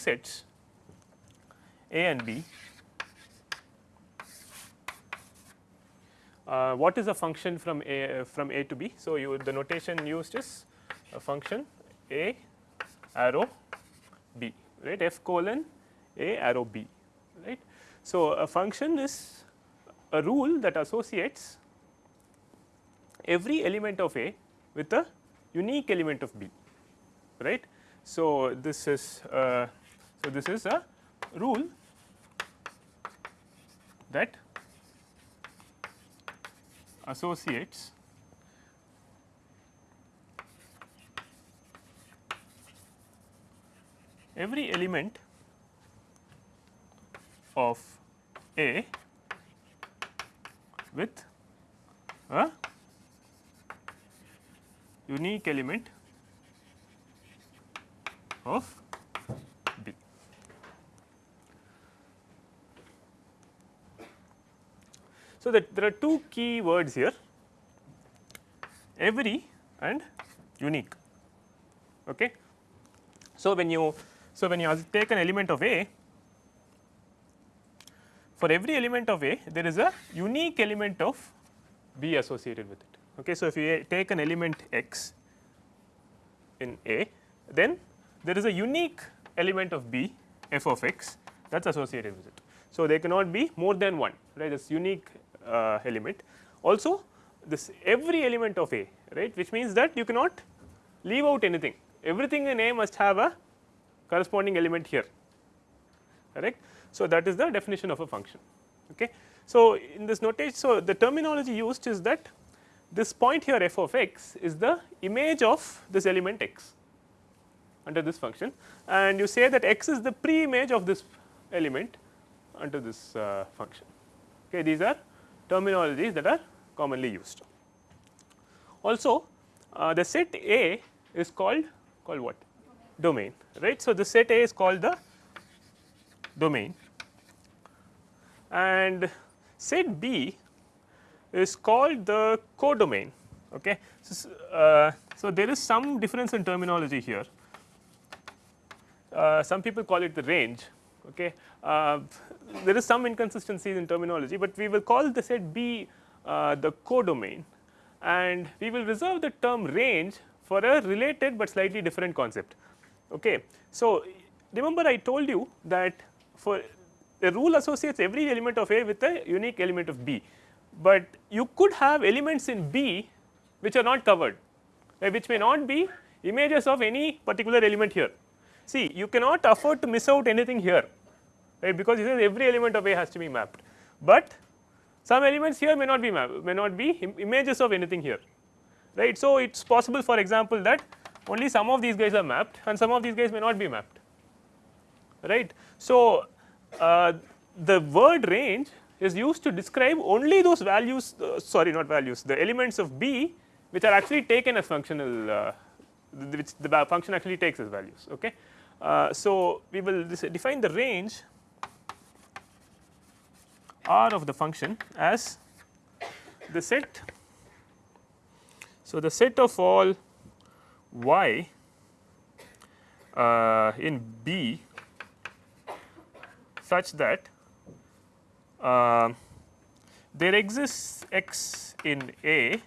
sets A and B. Uh, what is a function from A from A to B? So, you the notation used is a function A arrow B right f colon A arrow B right. So, a function is a rule that associates every element of A with a unique element of B right. So, this is uh, so this is a rule that associates every element of A with a unique element of B. So, that there are two key words here every and unique. Okay. So, when you so when you take an element of A for every element of A there is a unique element of B associated with it. Okay. So, if you take an element x in A then there is a unique element of B f of x that is associated with it. So, there cannot be more than one right this unique uh, element. Also this every element of A right which means that you cannot leave out anything everything in A must have a corresponding element here correct. So, that is the definition of a function. Okay. So, in this notation so the terminology used is that this point here f of x is the image of this element x under this function and you say that x is the pre image of this element under this uh, function. Okay, these are terminologies that are commonly used. Also uh, the set A is called called what domain right. So, the set A is called the domain and set B is called the codomain. Okay. So, uh, so, there is some difference in terminology here uh, some people call it the range. Okay. Uh, there is some inconsistencies in terminology, but we will call the set B uh, the codomain and we will reserve the term range for a related, but slightly different concept. Okay. So, remember I told you that for the rule associates every element of A with a unique element of B, but you could have elements in B which are not covered which may not be images of any particular element here See you cannot afford to miss out anything here right because says every element of A has to be mapped, but some elements here may not be may not be Im images of anything here right. So, it is possible for example that only some of these guys are mapped and some of these guys may not be mapped right. So, uh, the word range is used to describe only those values uh, sorry not values the elements of B which are actually taken as functional uh, which the function actually takes as values okay. Uh, so, we will define the range R of the function as the set. So, the set of all y uh, in B such that uh, there exists x in A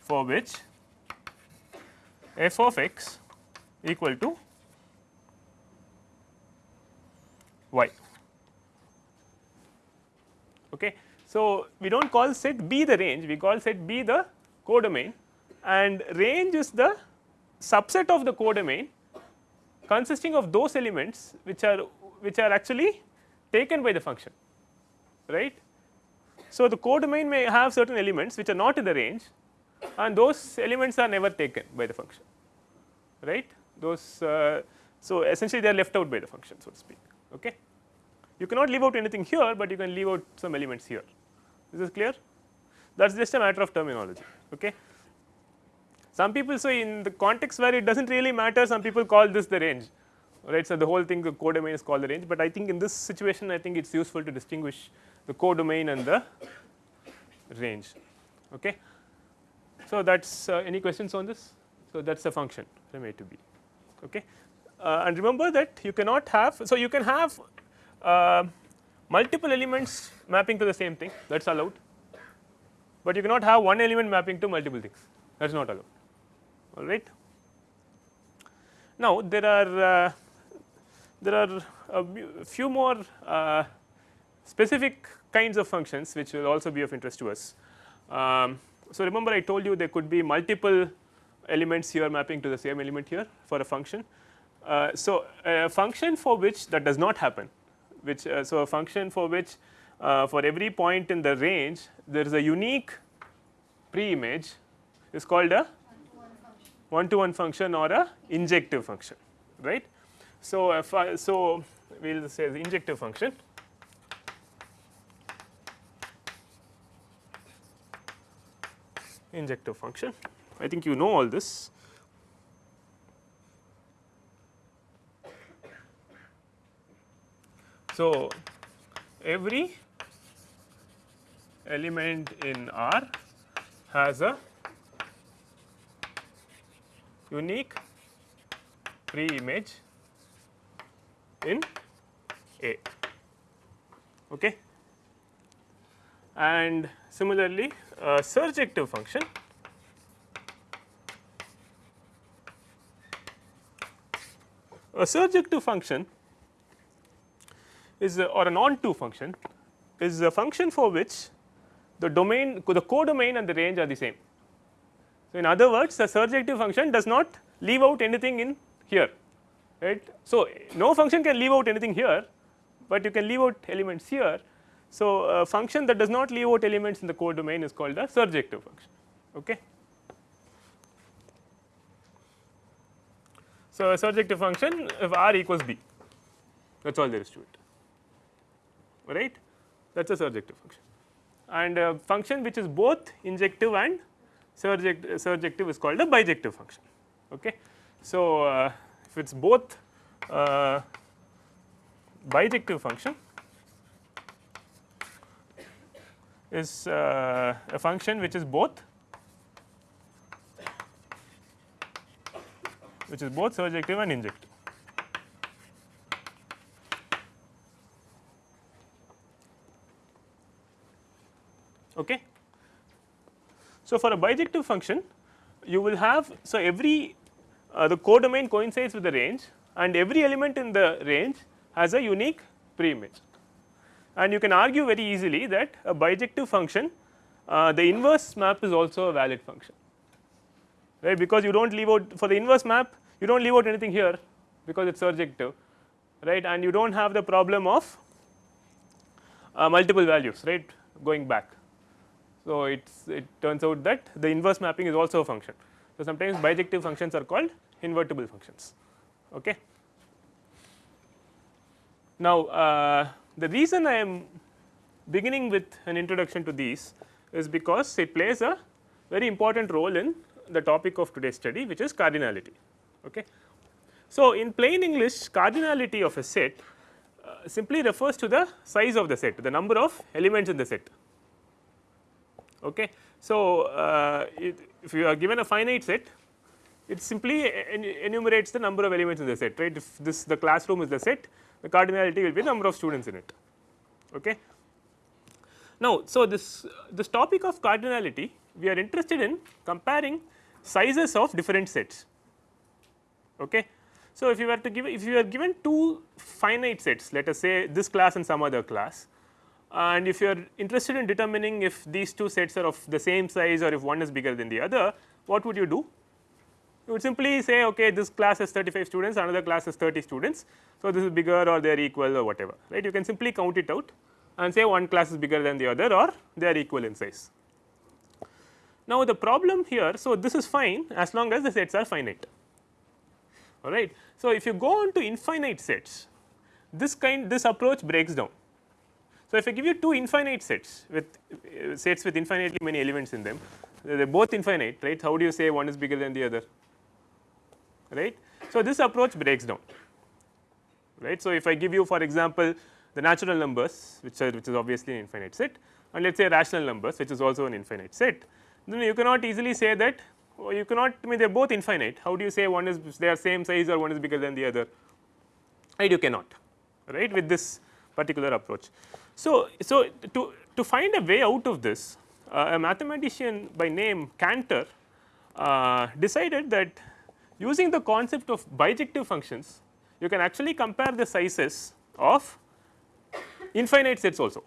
for which f of x equal to y. Okay. So, we do not call set B the range, we call set B the codomain. And range is the subset of the codomain consisting of those elements which are which are actually taken by the function right. So, the codomain may have certain elements which are not in the range and those elements are never taken by the function right? Those uh, so essentially they are left out by the function so to speak okay? You cannot leave out anything here but you can leave out some elements here is this clear that is just a matter of terminology okay Some people say in the context where it does not really matter some people call this the range right. So, the whole thing the codomain is called the range, but I think in this situation I think it is useful to distinguish the codomain and the range. Okay. So, that is uh, any questions on this? So, that is a function from A to B. Okay. Uh, and remember that you cannot have, so you can have uh, multiple elements mapping to the same thing that is allowed, but you cannot have one element mapping to multiple things that is not allowed all right. Now, there are uh, there are a few more uh, specific kinds of functions which will also be of interest to us. Um, so, remember I told you there could be multiple elements here mapping to the same element here for a function. Uh, so, a function for which that does not happen which uh, so a function for which uh, for every point in the range there is a unique pre image is called a one to one function or a injective function right. So, if I, so we will say the injective function. Injective function. I think you know all this. So, every element in R has a unique pre image in A. Okay. And similarly, a surjective function a surjective function is a, or an onto function is a function for which the domain the codomain and the range are the same. So, in other words the surjective function does not leave out anything in here right. So, no function can leave out anything here, but you can leave out elements here. So, a function that does not leave out elements in the codomain is called a surjective function. Okay. So, a surjective function if r equals b that is all there is to it right that is a surjective function and a function which is both injective and surject, surjective is called a bijective function. Okay. So, uh, if it is both uh, bijective function is uh, a function which is both which is both surjective and injective. Okay. So, for a bijective function you will have so every uh, the codomain coincides with the range and every element in the range has a unique preimage. And you can argue very easily that a bijective function uh, the inverse map is also a valid function. Right? Because you do not leave out for the inverse map you do not leave out anything here because it is surjective. Right? And you do not have the problem of uh, multiple values right going back so, it it turns out that the inverse mapping is also a function. So, sometimes bijective functions are called invertible functions. Okay. Now, uh, the reason I am beginning with an introduction to these is because it plays a very important role in the topic of today's study which is cardinality. Okay. So, in plain English cardinality of a set uh, simply refers to the size of the set the number of elements in the set Okay. So, uh, it, if you are given a finite set it simply enumerates the number of elements in the set right if this the classroom is the set the cardinality will be the number of students in it. Okay. Now, so this this topic of cardinality we are interested in comparing sizes of different sets. Okay. So, if you were to give if you are given two finite sets let us say this class and some other class and if you are interested in determining if these two sets are of the same size or if one is bigger than the other, what would you do? You would simply say okay this class has 35 students another class has 30 students. So, this is bigger or they are equal or whatever right you can simply count it out and say one class is bigger than the other or they are equal in size. Now, the problem here so this is fine as long as the sets are finite alright. So, if you go on to infinite sets this kind this approach breaks down so, if I give you two infinite sets with uh, sets with infinitely many elements in them they are both infinite right? How do you say one is bigger than the other? Right. So, this approach breaks down. Right. So, if I give you for example, the natural numbers which are which is obviously an infinite set and let us say rational numbers which is also an infinite set then you cannot easily say that oh, you cannot I mean they are both infinite. How do you say one is they are same size or one is bigger than the other? Right? You cannot. Right? With this particular approach. So, so to, to find a way out of this uh, a mathematician by name Cantor uh, decided that using the concept of bijective functions you can actually compare the sizes of infinite sets also.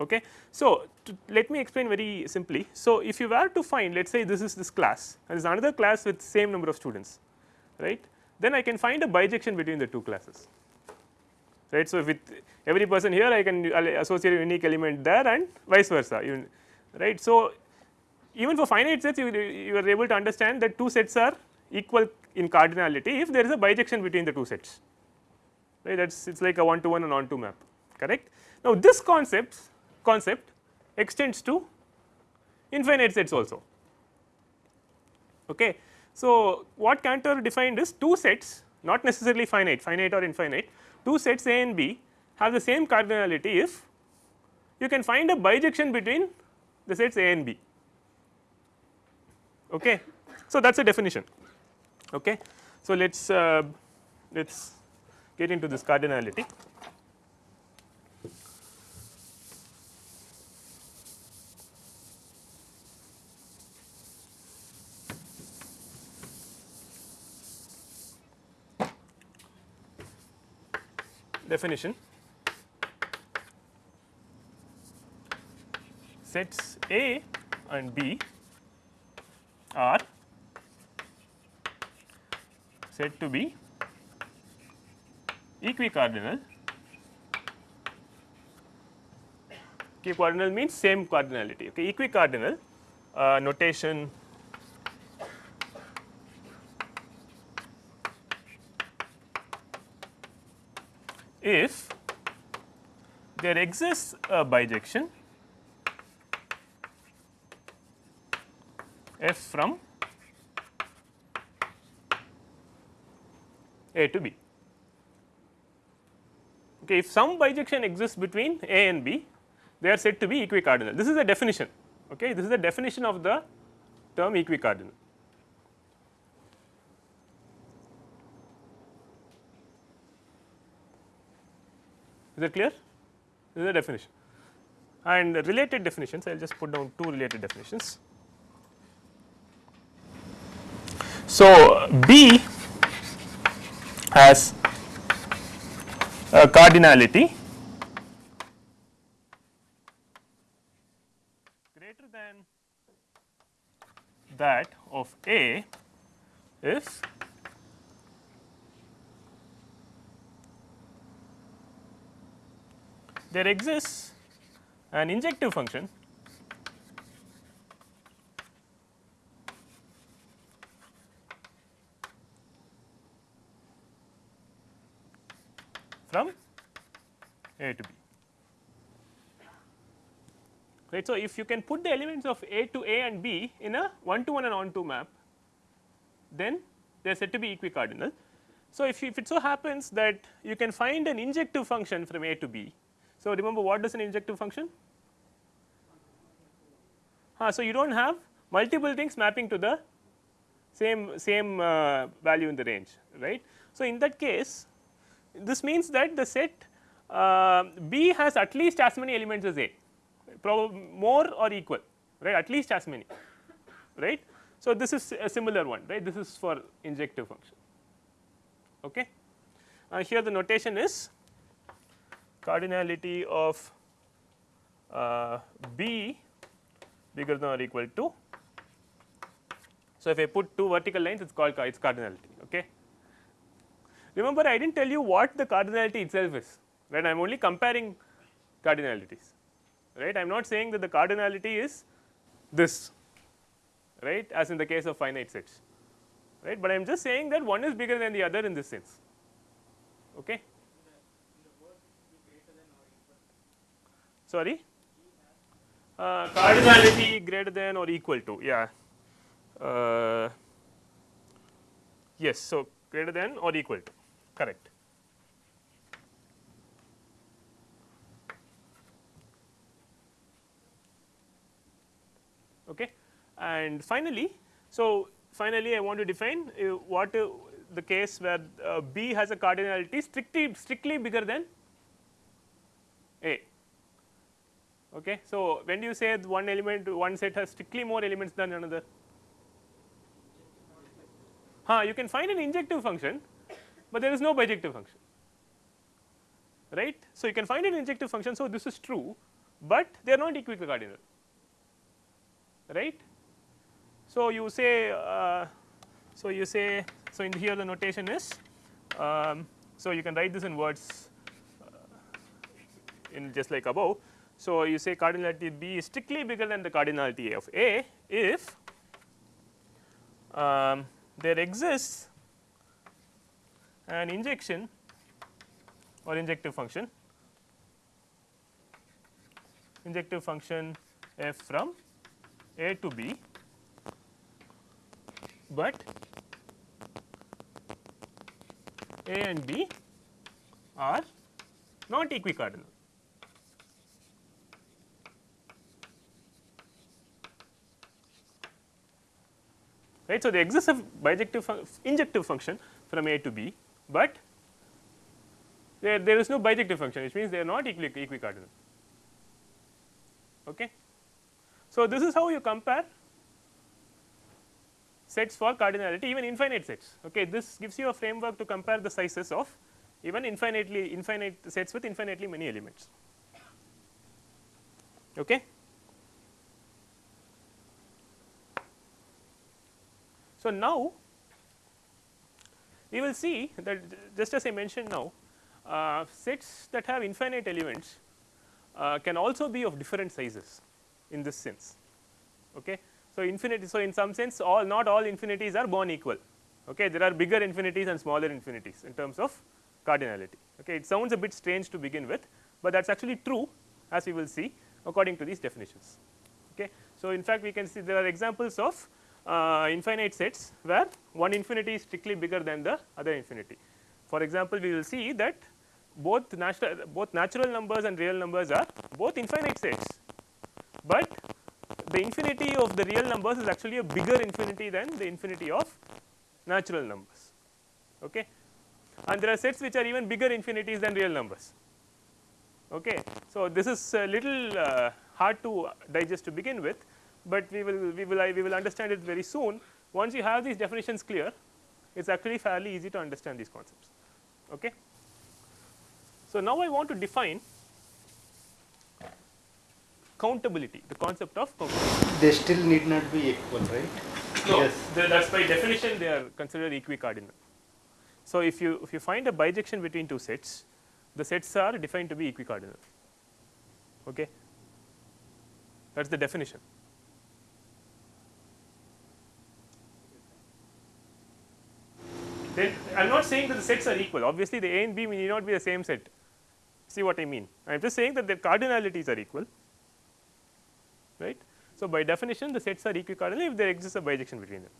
Okay. So, let me explain very simply. So, if you were to find let us say this is this class and this is another class with same number of students right then I can find a bijection between the two classes right. So, with every person here I can associate a unique element there and vice versa right. So, even for finite sets you, you are able to understand that two sets are equal in cardinality if there is a bijection between the two sets right that is it is like a one to one and on to map correct. Now, this concept concept extends to infinite sets also. Okay. So, what Cantor defined is two sets not necessarily finite, finite or infinite, two sets A and B have the same cardinality if you can find a bijection between the sets A and B. Okay. So, that is a definition. Okay. So, let us uh, let us get into this cardinality. Definition sets A and B are said to be equicardinal. Equicardinal means same cardinality. Okay, equicardinal uh, notation if there exists a bijection f from A to B. Okay, if some bijection exists between A and B, they are said to be equicardinal. This is the definition. Okay, this is the definition of the term equicardinal. Is that clear? This is the definition. And related definitions, I will just put down two related definitions. So, B has a cardinality greater than that of A if there exists an injective function from A to B. Right. So, if you can put the elements of A to A and B in a one to one and on to map, then they are said to be equicardinal. So, if, if it so happens that you can find an injective function from A to B. So, remember what does an injective function? Uh, so, you do not have multiple things mapping to the same same uh, value in the range right. So, in that case this means that the set uh, B has at least as many elements as A probably more or equal right at least as many right. So, this is a similar one right this is for injective function okay. Uh, here the notation is cardinality of uh, B bigger than or equal to. So, if I put two vertical lines it is called its cardinality okay. Remember I did not tell you what the cardinality itself is right I am only comparing cardinalities right I am not saying that the cardinality is this right as in the case of finite sets right, but I am just saying that one is bigger than the other in this sense okay. Sorry? Uh, cardinality greater than or equal to yeah. Uh, yes so greater than or equal to correct. Okay and finally so finally i want to define uh, what uh, the case where uh, b has a cardinality strictly strictly bigger than a Okay. So, when do you say one element one set has strictly more elements than another? Huh, you can find an injective function, but there is no bijective function right. So, you can find an injective function. So, this is true, but they are not equicardinal right. So, you say uh, so you say so in here the notation is um, so you can write this in words uh, in just like above so, you say cardinality B is strictly bigger than the cardinality A of A if um, there exists an injection or injective function injective function f from A to B, but A and B are not equicardinal. Right. So, there exists a bijective fun injective function from A to B, but there, there is no bijective function which means they are not equi equicardinal. Okay. So, this is how you compare sets for cardinality even infinite sets. Okay. This gives you a framework to compare the sizes of even infinitely infinite sets with infinitely many elements. Okay. So, now we will see that just as I mentioned now uh, sets that have infinite elements uh, can also be of different sizes in this sense. Okay. So, infinity so in some sense all not all infinities are born equal. Okay? There are bigger infinities and smaller infinities in terms of cardinality. Okay? It sounds a bit strange to begin with but that is actually true as we will see according to these definitions. Okay? So in fact we can see there are examples of uh, infinite sets where one infinity is strictly bigger than the other infinity. For example, we will see that both natural both natural numbers and real numbers are both infinite sets, but the infinity of the real numbers is actually a bigger infinity than the infinity of natural numbers. Okay. And there are sets which are even bigger infinities than real numbers. Okay. So, this is a little uh, hard to digest to begin with, but we will we will we will understand it very soon. Once you have these definitions clear, it is actually fairly easy to understand these concepts. Okay. So, now I want to define countability, the concept of countability. They still need not be equal, right? No, yes. that is by definition they are considered equicardinal. So, if you if you find a bijection between two sets, the sets are defined to be equicardinal. Okay. That is the definition. Then I am not saying that the sets are equal. Obviously the A and B may not be the same set. See what I mean? I am just saying that their cardinalities are equal right. So, by definition the sets are equicardinal if there exists a bijection between them.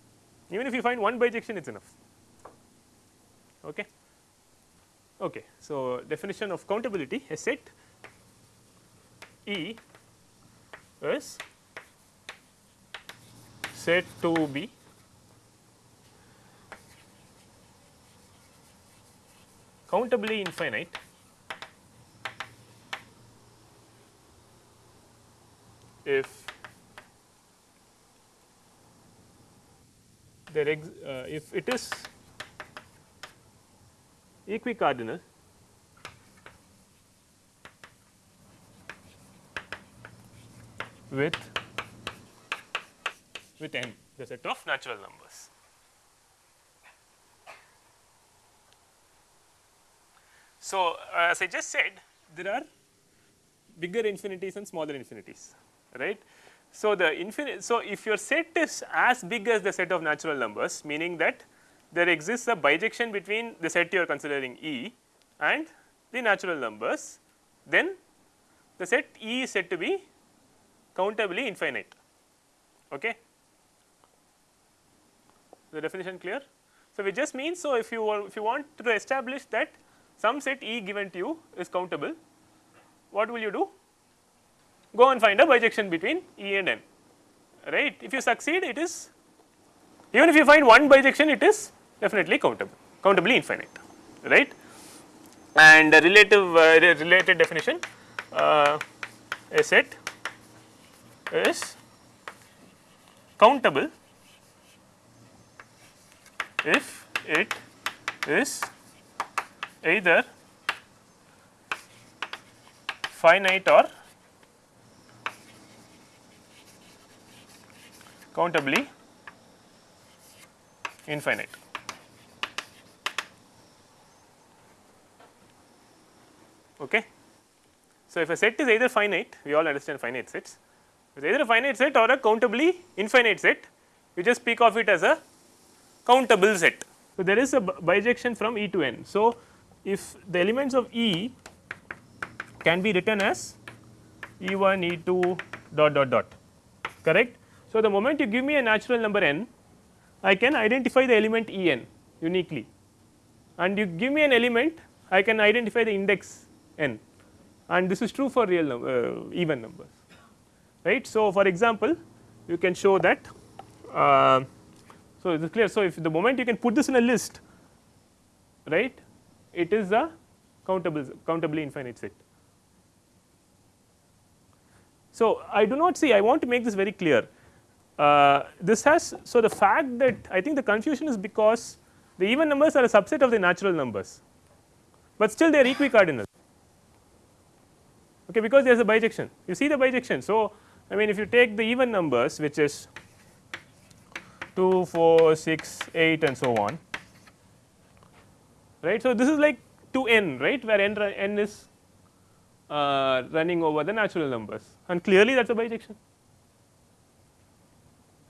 Even if you find one bijection it is enough. Okay. Okay. So, definition of countability. A set E is set to be countably infinite if there ex, uh, if it is equicardinal with with n the set of natural numbers. So, uh, as I just said there are bigger infinities and smaller infinities right. So, the infinite so if your set is as big as the set of natural numbers meaning that there exists a bijection between the set you are considering E and the natural numbers then the set E is said to be countably infinite. Okay. The definition clear? So, it just means so if you if you want to establish that some set E given to you is countable, what will you do? Go and find a bijection between E and N, right. If you succeed, it is even if you find one bijection, it is definitely countable, countably infinite, right. And relative uh, related definition, uh, a set is countable if it is either finite or countably infinite. Okay. So, if a set is either finite, we all understand finite sets, it is either a finite set or a countably infinite set, we just speak of it as a countable set. So, there is a bijection from E to N. So, if the elements of E can be written as E 1, E 2 dot dot dot correct. So, the moment you give me a natural number n, I can identify the element E n uniquely and you give me an element I can identify the index n and this is true for real num uh, even numbers right. So, for example, you can show that uh, so it is clear. So, if the moment you can put this in a list right it is a countable countably infinite set. So, I do not see I want to make this very clear uh, this has so the fact that I think the confusion is because the even numbers are a subset of the natural numbers, but still they are equicardinal okay, because there is a bijection you see the bijection. So, I mean if you take the even numbers which is 2, 4, 6, 8 and so on right. So, this is like 2 n right where n, n is uh, running over the natural numbers and clearly that is a bijection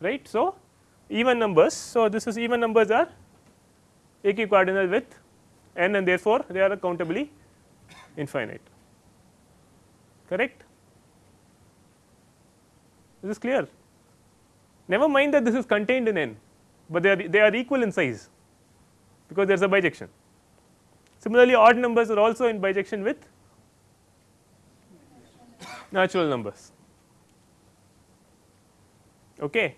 right. So, even numbers. So, this is even numbers are equicardinal with n and therefore, they are countably infinite correct. Is this is clear never mind that this is contained in n, but they are they are equal in size because there is a bijection. Similarly, odd numbers are also in bijection with natural numbers. Okay.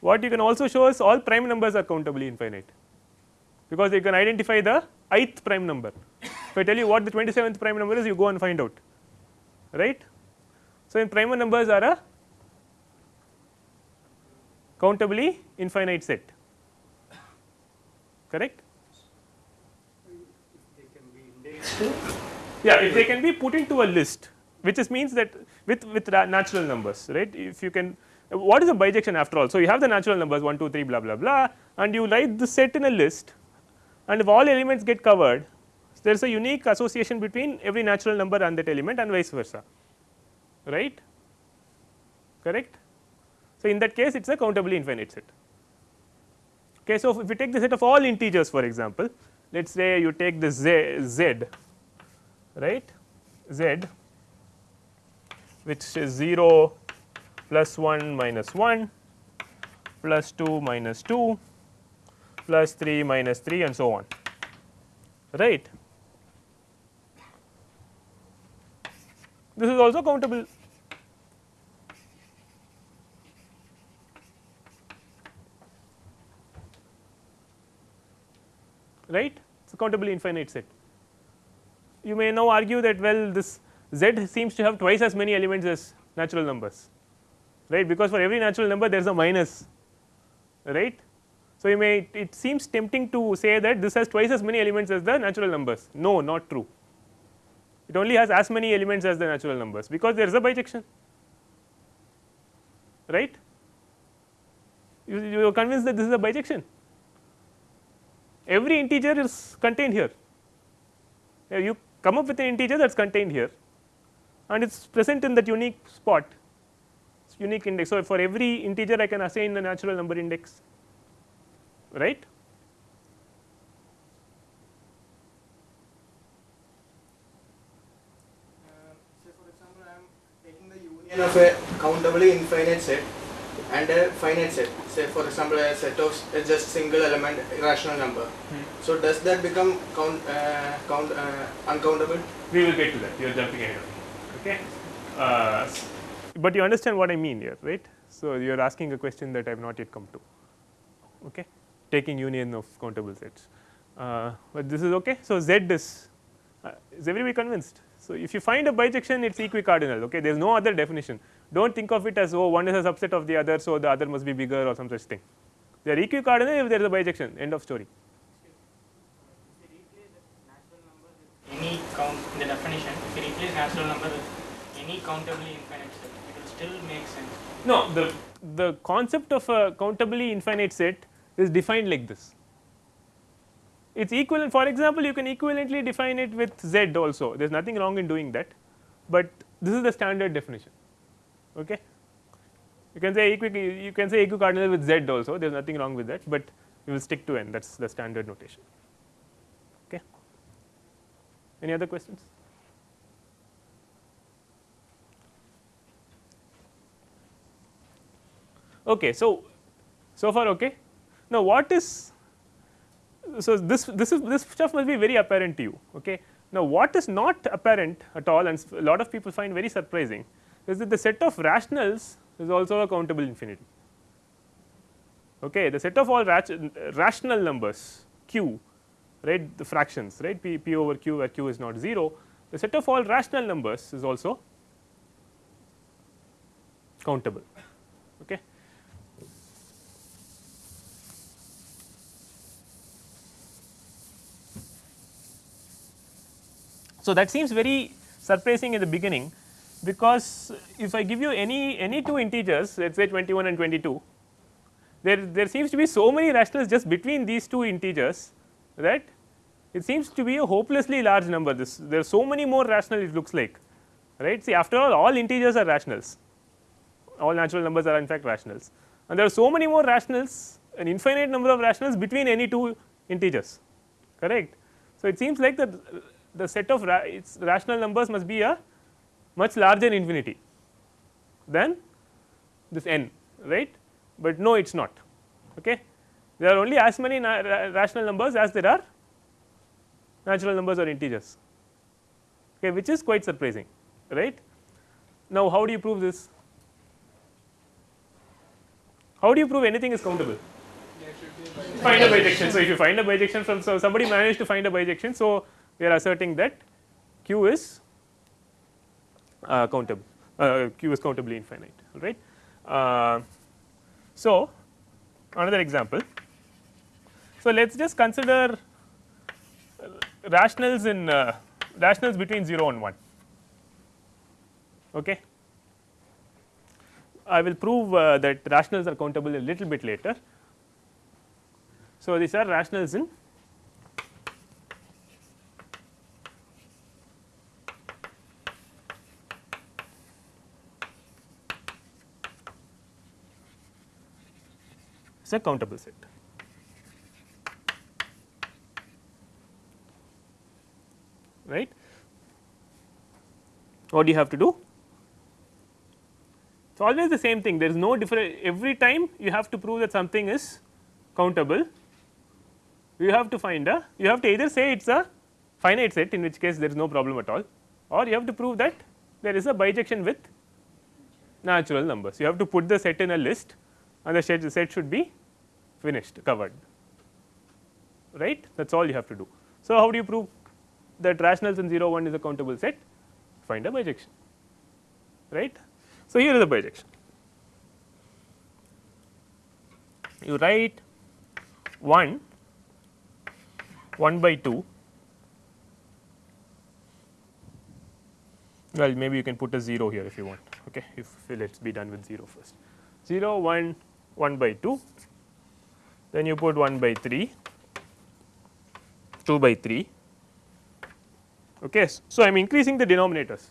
What you can also show is all prime numbers are countably infinite, because you can identify the ith prime number. If I tell you what the 27th prime number is, you go and find out, right. So, in prime numbers are a countably infinite set, correct. Yeah, if they can be put into a list, which is means that with with natural numbers, right. If you can what is a bijection after all? So, you have the natural numbers 1, 2, 3 blah blah blah and you write the set in a list and if all elements get covered there is a unique association between every natural number and that element and vice versa right correct. So, in that case it is a countably infinite set. Okay, so, if you take the set of all integers for example, let us say you take the z, z right z which is 0 plus 1 minus 1 plus 2 minus 2 plus 3 minus 3 and so on right. This is also countable right? It is a countably infinite set. You may now argue that well this z seems to have twice as many elements as natural numbers right? Because for every natural number there is a minus right. So, you may it seems tempting to say that this has twice as many elements as the natural numbers. No not true. It only has as many elements as the natural numbers because there is a bijection right? You, you are convinced that this is a bijection every integer is contained here you come up with an integer that is contained here and it is present in that unique spot unique index. So, for every integer I can assign a natural number index right. Of a countably infinite set and a finite set. Say for example a set of a just single element irrational number. So does that become count uh, count uh, uncountable? We will get to that. You are jumping ahead of me. Okay. Uh, but you understand what I mean here, right? So you are asking a question that I have not yet come to. Okay. Taking union of countable sets. Uh, but this is okay. So Z is uh, is everybody convinced? So if you find a bijection, it's equicardinal. Okay. There is no other definition. Don't think of it as oh one is a subset of the other, so the other must be bigger or some such thing. They are equicardinal if there is a bijection. End of story. any count in the definition, if you replace natural number with any countably infinite set, it will still make sense. No, the the concept of a countably infinite set is defined like this. It's equivalent. For example, you can equivalently define it with z also. There is nothing wrong in doing that, but this is the standard definition. Okay, you can say equi you can say equicardinal with z also. There is nothing wrong with that, but we will stick to n. That's the standard notation. Okay. Any other questions? Okay, so so far okay. Now what is so this this is this stuff must be very apparent to you. Okay. Now what is not apparent at all, and a lot of people find very surprising, is that the set of rationals is also a countable infinity. Okay, the set of all rational numbers q, right, the fractions, right, p, p over q where q is not 0, the set of all rational numbers is also countable. Okay. So, that seems very surprising in the beginning because if I give you any any two integers let us say 21 and 22 there there seems to be so many rationals just between these two integers right it seems to be a hopelessly large number. This there are so many more rational it looks like right? See after all all integers are rationals. All natural numbers are in fact rationals. And there are so many more rationals an infinite number of rationals between any two integers correct. So, it seems like the the set of ra its rational numbers must be a much larger infinity than this n right, but no it is not okay. There are only as many na ra rational numbers as there are natural numbers or integers okay, which is quite surprising right. Now, how do you prove this? How do you prove anything is countable? Find a bijection. So, if you find a bijection from so somebody managed to find a bijection. So, we are asserting that q is uh, countable, uh, q is countably infinite, all right. Uh, so, another example. So, let us just consider rationals in uh, rationals between 0 and 1. Okay. I will prove uh, that rationals are countable a little bit later. So, these are rationals in is a countable set. Right? What do you have to do? It's always the same thing. There is no different. Every time you have to prove that something is countable, you have to find a. You have to either say it's a finite set, in which case there is no problem at all, or you have to prove that there is a bijection with natural numbers. You have to put the set in a list, and the set, the set should be finished, covered. Right? That is all you have to do. So, how do you prove that rationals in 0 1 is a countable set? Find a bijection. Right? So, here is a bijection. You write 1 1 by 2 well maybe you can put a 0 here if you want okay if let us be done with 0 first 0 1 1 by 2 then you put 1 by 3 2 by 3 okay so i am increasing the denominators.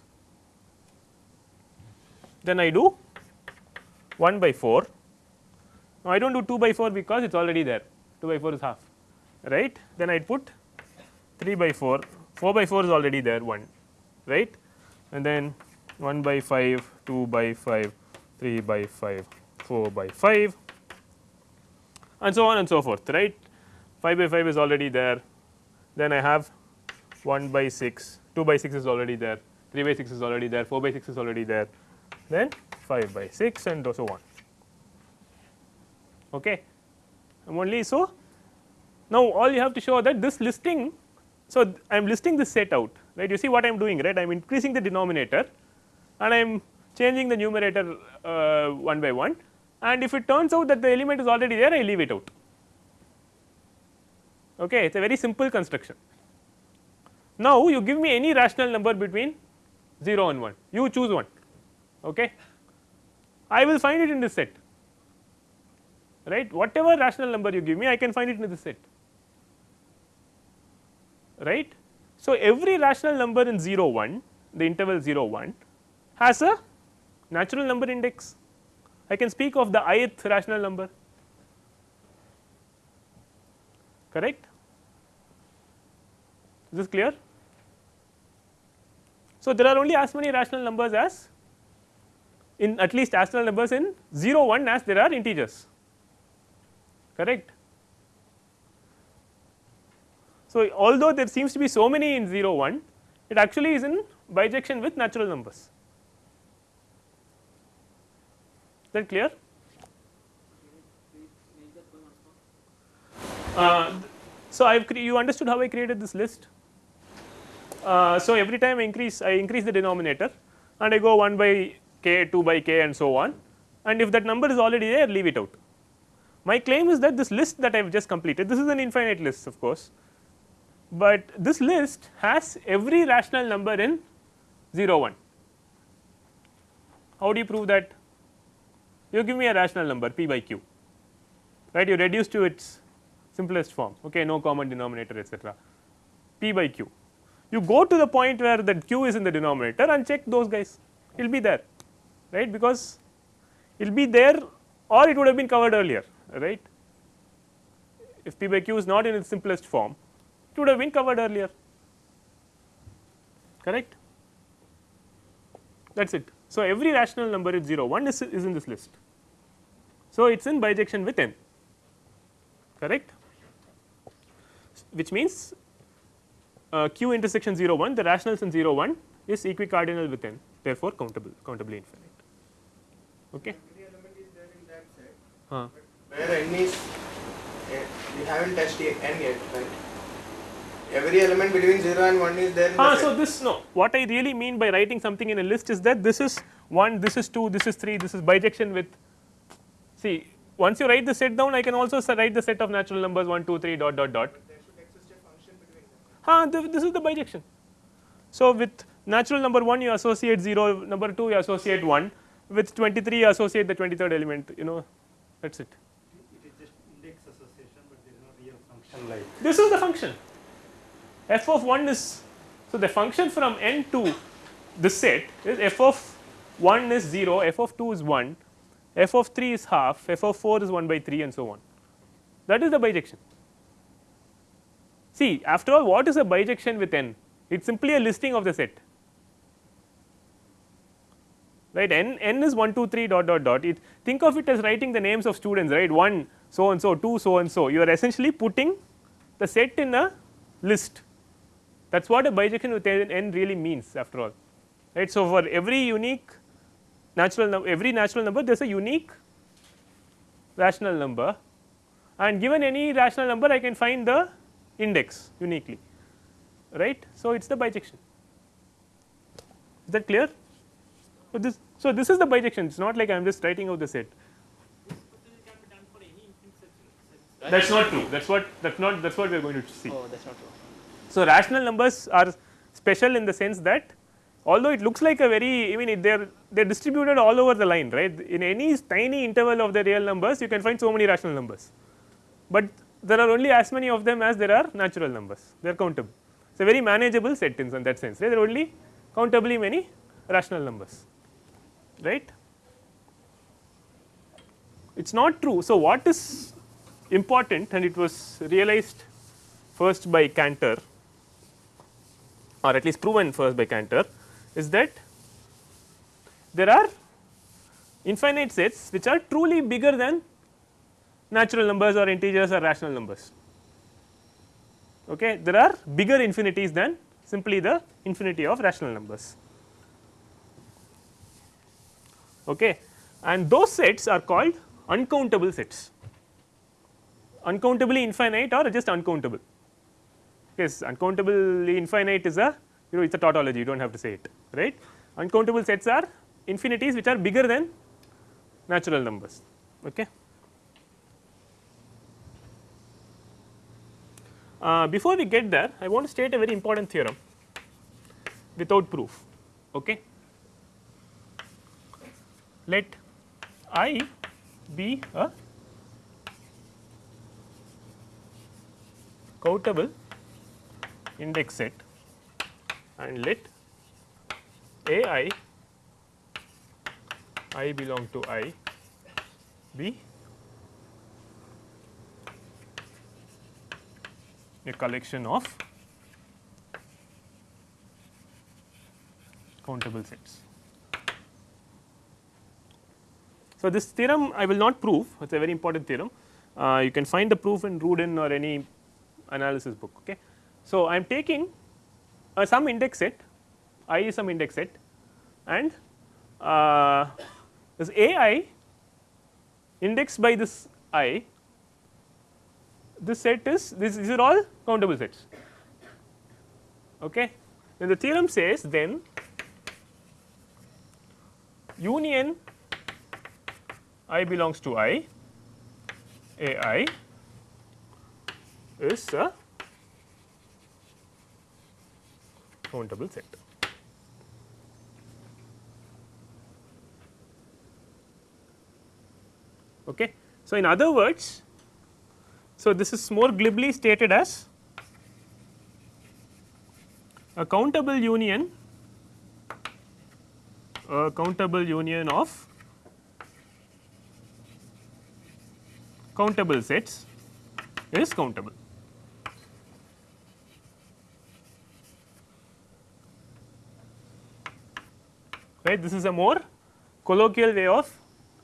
Then i do 1 by 4 now i don't do 2 by 4 because it's already there. 2 by 4 is half right? Then i'd put 3 by 4 4 by 4 is already there 1 right? And then 1 by 5, 2 by 5, 3 by 5, 4 by 5 and so on and so forth right. 5 by 5 is already there then I have 1 by 6, 2 by 6 is already there, 3 by 6 is already there, 4 by 6 is already there, then 5 by 6 and so on. Okay. I'm only so now all you have to show that this listing. So, I am listing this set out right you see what I am doing right I am increasing the denominator and I am changing the numerator uh, one by one and if it turns out that the element is already there I leave it out. Okay. It is a very simple construction. Now, you give me any rational number between 0 and 1 you choose one okay. I will find it in this set right whatever rational number you give me I can find it in this set right. So, every rational number in 0 1 the interval 0 1 has a natural number index I can speak of the ith rational number. Correct? Is this clear? So there are only as many rational numbers as in at least rational numbers in 0 1 as there are integers. Correct? So, although there seems to be so many in 0 1 it actually is in bijection with natural numbers is that clear. Uh, so, I have you understood how I created this list. Uh, so, every time I increase I increase the denominator and I go 1 by k 2 by k and so on and if that number is already there leave it out. My claim is that this list that I have just completed this is an infinite list of course but this list has every rational number in 0 1. How do you prove that? You give me a rational number p by q. Right? You reduce to its simplest form. Okay no common denominator etcetera p by q. You go to the point where that q is in the denominator and check those guys. It will be there. Right? Because it will be there or it would have been covered earlier. Right. If p by q is not in its simplest form it would have been covered earlier. Correct? That is it. So, every rational number is 0 1 is, is in this list. So, it is in bijection with n correct which means uh, q intersection 0 1 the rationals in 0 1 is equicardinal with n therefore countable countably infinite okay. Every element is there in that set. Huh. Where n is, uh, we haven't touched yet n yet, right? Every element between 0 and 1 is there in Ah, the so set. this no what I really mean by writing something in a list is that this is 1 this is 2 this is 3 this is bijection with see once you write the set down I can also write the set of natural numbers 1 2 3 dot dot dot There should exist a function between them. ah th this is the bijection. So, with natural number 1 you associate 0 number 2 you associate 1 with 23 you associate the 23rd element you know that is it. It is just index association, but there is no real function like. This is the function f of 1 is so the function from n to the set is f of 1 is 0 f of 2 is 1 f of 3 is half f of 4 is 1 by 3 and so on. That is the bijection. See after all what is a bijection with n? It is simply a listing of the set. Right? N n is 1 2 3 dot dot dot. It think of it as writing the names of students right? 1 so and so 2 so and so. You are essentially putting the set in a list that is what a bijection with n n really means after all right. So, for every unique natural number every natural number there is a unique rational number and given any rational number I can find the index uniquely right. So, it is the bijection is that clear. So, this so this is the bijection it is not like I am just writing out the set that is not true that is what that is not that is what we are going to see. Oh, that's not true. So, rational numbers are special in the sense that although it looks like a very I mean they are they are distributed all over the line right in any tiny interval of the real numbers you can find so many rational numbers, but there are only as many of them as there are natural numbers they are countable. It is a very manageable set in that sense right? there are only countably many rational numbers right. It is not true. So, what is important and it was realized first by Cantor or at least proven first by Cantor is that there are infinite sets which are truly bigger than natural numbers or integers or rational numbers. Okay. There are bigger infinities than simply the infinity of rational numbers. Okay. And those sets are called uncountable sets, uncountably infinite or just uncountable. Yes, uncountably infinite is a you know it is a tautology you do not have to say it right. Uncountable sets are infinities which are bigger than natural numbers. Okay. Uh, before we get there, I want to state a very important theorem without proof. Okay. Let I be a countable index set and let A i i belong to i be a collection of countable sets. So, this theorem I will not prove it is a very important theorem uh, you can find the proof in Rudin or any analysis book. Okay. So, I am taking some index set i is some index set and uh, this a i indexed by this i this set is this these are all countable sets. Okay. Then the theorem says then union i belongs to i a i is a countable set. Okay. So, in other words so, this is more glibly stated as a countable union a countable union of countable sets is countable. Right, this is a more colloquial way of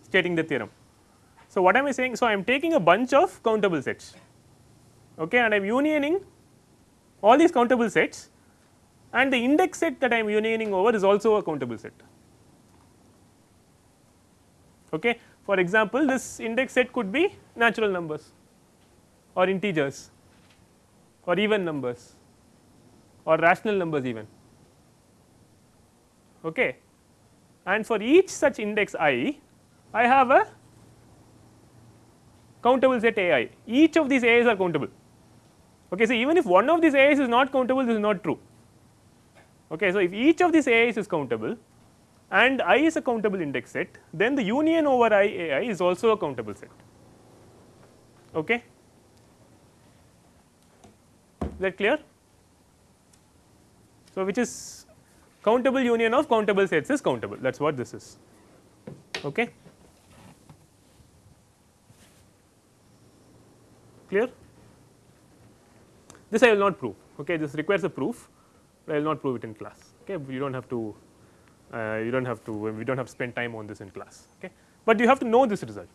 stating the theorem. So, what am I saying? So, I am taking a bunch of countable sets okay, and I am unioning all these countable sets and the index set that I am unioning over is also a countable set. Okay. For example, this index set could be natural numbers or integers or even numbers or rational numbers even. Okay. And for each such index i, I have a countable set a i, each of these a's are countable. Okay, so, even if one of these a's is not countable this is not true. Okay, so, if each of these a's is countable and i is a countable index set then the union over i a i is also a countable set. Okay. Is that clear? So, which is countable union of countable sets is countable. That is what this is. Okay. clear. This I will not prove. Okay? This requires a proof. But I will not prove it in class. Okay? You do not have to uh, you do not have to we do not have to spend time on this in class. Okay? But you have to know this result.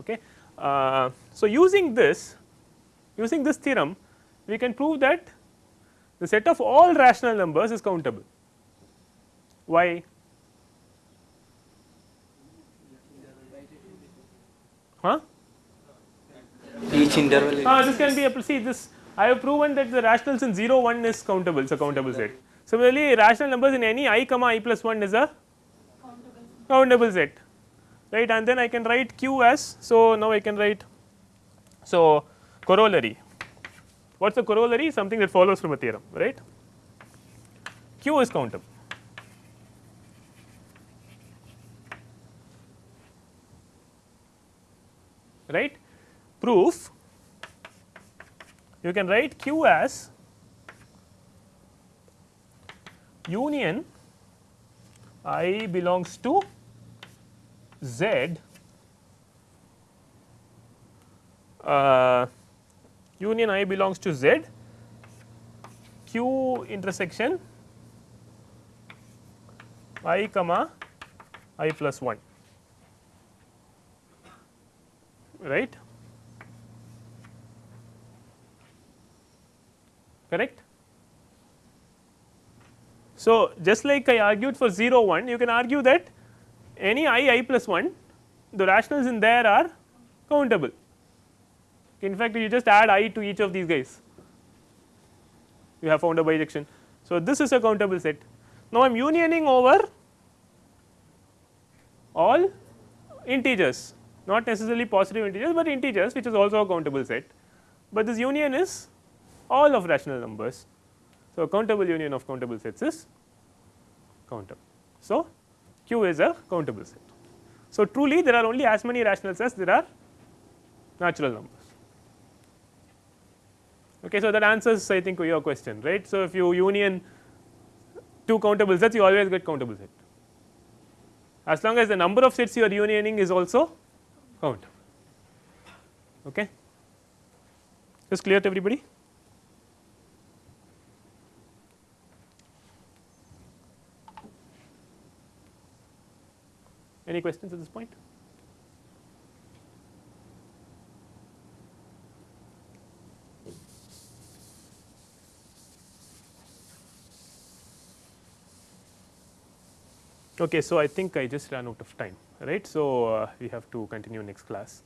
Okay. Uh, so using this using this theorem we can prove that the set of all rational numbers is countable. Why? Huh? Each interval Ah, this can be a see this I have proven that the rationals in 0 1 is countable so countable set. Similarly, rational numbers in any i comma i plus 1 is a countable set. Right and then I can write q as so now I can write so corollary what is the corollary? Something that follows from a theorem right? Q is countable. Right? Proof you can write q as union i belongs to z uh, union i belongs to z q intersection i comma i plus 1 right? Correct. So, just like I argued for 0 1 you can argue that any i i plus 1 the rationals in there are countable in fact you just add i to each of these guys you have found a bijection. So, this is a countable set now I am unioning over all integers not necessarily positive integers, but integers which is also a countable set, but this union is all of rational numbers. So, a countable union of countable sets is countable. So, Q is a countable set. So, truly there are only as many rationals as there are natural numbers. Okay, so, that answers I think your question right. So, if you union two countable sets you always get countable set as long as the number of sets you are unioning is also countable. Okay. Is clear to everybody? Any questions at this point? Okay, so I think I just ran out of time, right. So, uh, we have to continue next class.